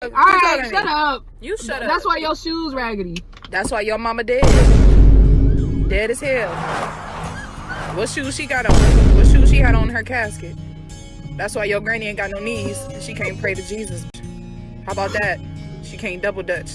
All right, shut up. You shut up. That's why your shoes raggedy. That's why your mama dead. Dead as hell. What shoes she got on? What shoes she had on her casket? That's why your granny ain't got no knees she can't pray to Jesus. How about that? She can't double dutch.